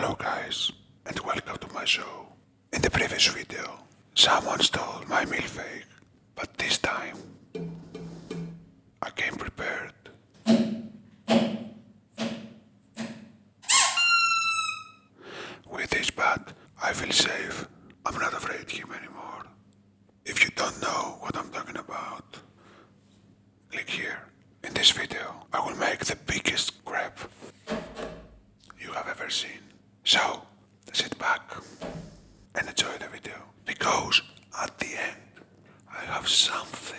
Hello guys, and welcome to my show. In the previous video, someone stole my milkshake, but this time I came prepared. With this bat, I feel safe. I'm not afraid of him anymore. If you don't know what I'm talking about, click here. In this video, I will make the biggest crab you have ever seen. So, sit back and enjoy the video. Because at the end, I have something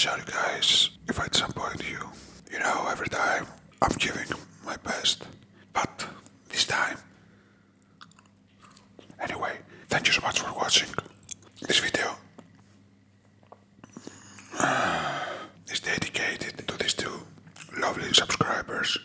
Sorry guys, if I disappoint you. You know, every time I'm giving my best. But this time. Anyway, thank you so much for watching this video. is dedicated to these two lovely subscribers.